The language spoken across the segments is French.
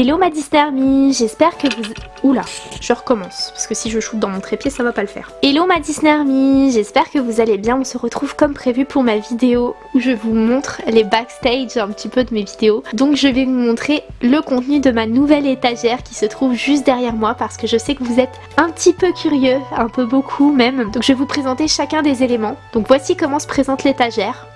Hello ma Disney Army, j'espère que vous... Oula, je recommence, parce que si je shoot dans mon trépied, ça va pas le faire. Hello ma Disney Army, j'espère que vous allez bien, on se retrouve comme prévu pour ma vidéo où je vous montre les backstage un petit peu de mes vidéos. Donc je vais vous montrer le contenu de ma nouvelle étagère qui se trouve juste derrière moi parce que je sais que vous êtes un petit peu curieux, un peu beaucoup même. Donc je vais vous présenter chacun des éléments. Donc voici comment se présente l'étagère.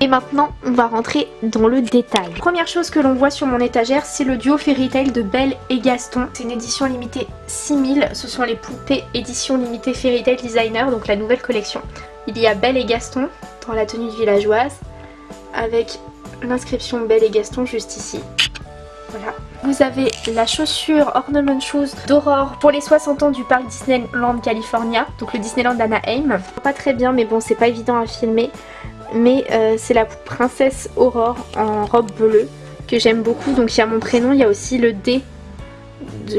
Et maintenant, on va rentrer dans le détail. Première chose que l'on voit sur mon étagère, c'est le duo Fairy Tail de Belle et Gaston. C'est une édition limitée 6000, ce sont les poupées édition limitée Fairy Tail Designer, donc la nouvelle collection. Il y a Belle et Gaston dans la tenue villageoise, avec l'inscription Belle et Gaston juste ici. Voilà. Vous avez la chaussure Ornament Shoes d'Aurore pour les 60 ans du parc Disneyland California, donc le Disneyland Anaheim. Pas très bien mais bon c'est pas évident à filmer mais euh, c'est la princesse Aurore en robe bleue que j'aime beaucoup. Donc il y a mon prénom, il y a aussi le D,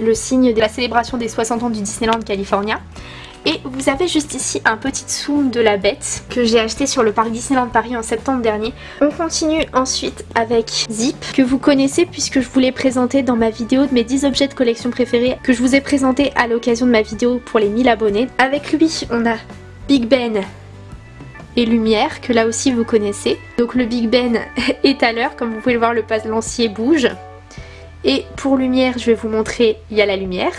le signe de la célébration des 60 ans du Disneyland California. Et vous avez juste ici un petit zoom de la bête que j'ai acheté sur le parc Disneyland Paris en septembre dernier. On continue ensuite avec Zip que vous connaissez puisque je vous l'ai présenté dans ma vidéo de mes 10 objets de collection préférés que je vous ai présenté à l'occasion de ma vidéo pour les 1000 abonnés. Avec lui on a Big Ben et lumière que là aussi vous connaissez. Donc le Big Ben est à l'heure, comme vous pouvez le voir le passe lancier bouge. Et pour lumière je vais vous montrer, il y a la lumière.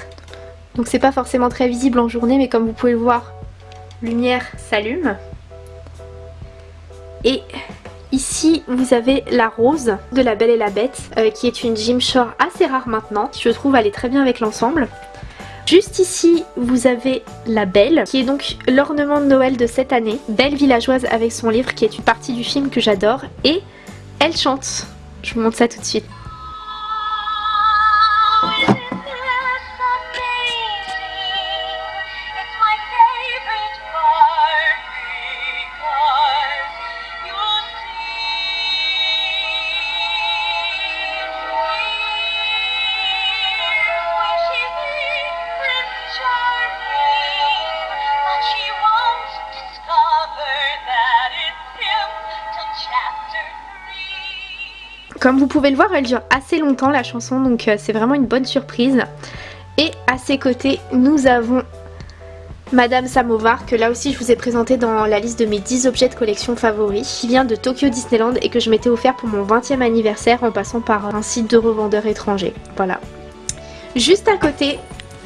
Donc c'est pas forcément très visible en journée mais comme vous pouvez le voir, lumière s'allume. Et Ici, vous avez la rose de La Belle et la Bête, euh, qui est une Gymshore assez rare maintenant. Je trouve elle est très bien avec l'ensemble. Juste ici, vous avez la Belle, qui est donc l'ornement de Noël de cette année. Belle villageoise avec son livre, qui est une partie du film que j'adore. Et elle chante. Je vous montre ça tout de suite. Comme vous pouvez le voir, elle dure assez longtemps la chanson, donc euh, c'est vraiment une bonne surprise. Et à ses côtés, nous avons Madame Samovar, que là aussi je vous ai présenté dans la liste de mes 10 objets de collection favoris, qui vient de Tokyo Disneyland et que je m'étais offert pour mon 20e anniversaire en passant par un site de revendeurs étrangers. Voilà. Juste à côté,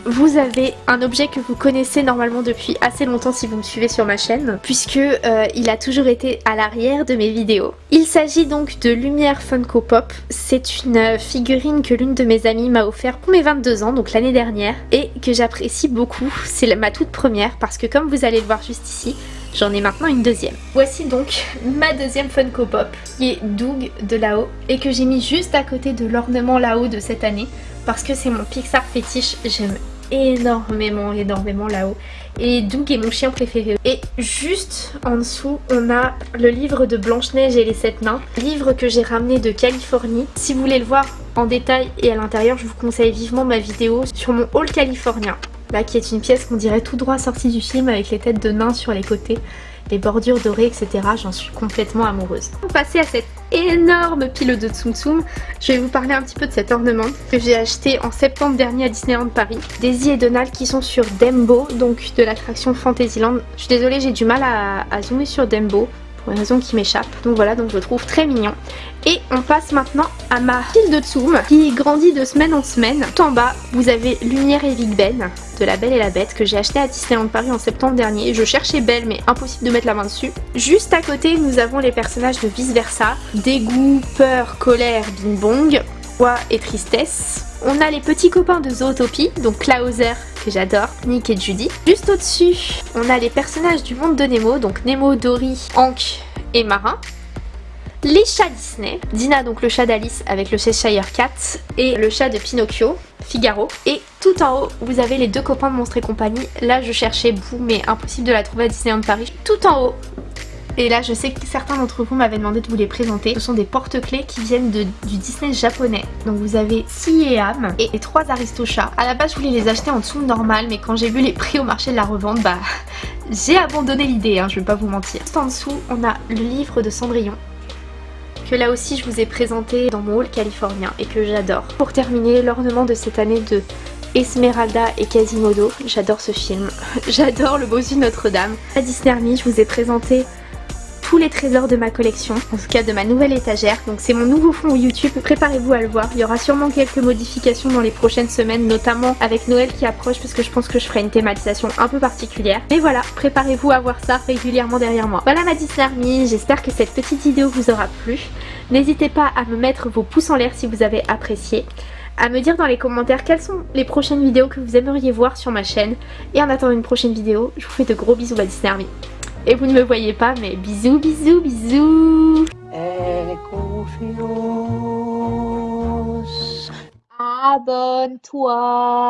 vous avez un objet que vous connaissez normalement depuis assez longtemps si vous me suivez sur ma chaîne puisque euh, il a toujours été à l'arrière de mes vidéos. Il s'agit donc de Lumière Funko Pop. C'est une euh, figurine que l'une de mes amies m'a offert pour mes 22 ans, donc l'année dernière, et que j'apprécie beaucoup. C'est ma toute première parce que comme vous allez le voir juste ici, J'en ai maintenant une deuxième. Voici donc ma deuxième Funko Pop qui est Doug de là-haut et que j'ai mis juste à côté de l'ornement là-haut de cette année parce que c'est mon Pixar fétiche, j'aime énormément, énormément là-haut. Et Doug est mon chien préféré. Et juste en dessous, on a le livre de Blanche-Neige et les Sept Nains. Livre que j'ai ramené de Californie. Si vous voulez le voir en détail et à l'intérieur, je vous conseille vivement ma vidéo sur mon haul californien. Là, qui est une pièce qu'on dirait tout droit sortie du film avec les têtes de nains sur les côtés les bordures dorées, etc. J'en suis complètement amoureuse. Pour passer à cette énorme pile de Tsum Tsum, je vais vous parler un petit peu de cet ornement que j'ai acheté en septembre dernier à Disneyland Paris. Daisy et Donald qui sont sur Dembo, donc de l'attraction Fantasyland. Je suis désolée, j'ai du mal à, zoomer sur Dembo pour une raison qui m'échappe. Donc voilà, donc je le trouve très mignon. Et on passe maintenant à ma file de Tsum qui grandit de semaine en semaine. Tout en bas, vous avez Lumière et Big Ben de La Belle et la Bête que j'ai acheté à Disneyland Paris en septembre dernier. Je cherchais Belle mais impossible de mettre la main dessus. Juste à côté, nous avons les personnages de Vice Versa. Dégoût, peur, colère, bing bong, joie et tristesse. On a les petits copains de Zootopie, donc Klauser que j'adore, Nick et Judy. Juste au-dessus, on a les personnages du monde de Nemo, donc Nemo, Dory, Hank et Marin. Les chats Disney, Dina donc le chat d'Alice avec le Cheshire Cat et le chat de Pinocchio, Figaro. Et tout en haut, vous avez les deux copains de Monstres et compagnie. Là, je cherchais Boo, mais impossible de la trouver à Disneyland Paris. Tout en haut, et là je sais que certains d'entre vous m'avaient demandé de vous les présenter. Ce sont des porte-clés qui viennent du Disney japonais. Donc vous avez Si et et trois Aristochats. À la base je voulais les acheter en dessous normal mais quand j'ai vu les prix au marché de la revente bah j'ai abandonné l'idée hein, je vais pas vous mentir. Juste en dessous on a le livre de Cendrillon que là aussi je vous ai présenté dans mon haul californien et que j'adore. Pour terminer, l'ornement de cette année de Esmeralda et Quasimodo, j'adore ce film, j'adore le bossu Notre-Dame. À Disney Army, je vous ai présenté tous les trésors de ma collection, en tout cas de ma nouvelle étagère. Donc c'est mon nouveau fond YouTube, préparez-vous à le voir. Il y aura sûrement quelques modifications dans les prochaines semaines, notamment avec Noël qui approche parce que je pense que je ferai une thématisation un peu particulière. Mais voilà, préparez-vous à voir ça régulièrement derrière moi. Voilà ma Disney Army, j'espère que cette petite vidéo vous aura plu. N'hésitez pas à me mettre vos pouces en l'air si vous avez apprécié à me dire dans les commentaires quelles sont les prochaines vidéos que vous aimeriez voir sur ma chaîne. Et en attendant une prochaine vidéo, je vous fais de gros bisous ma Disney Army. Et vous ne me voyez pas, mais bisous, bisous, bisous. Abonne-toi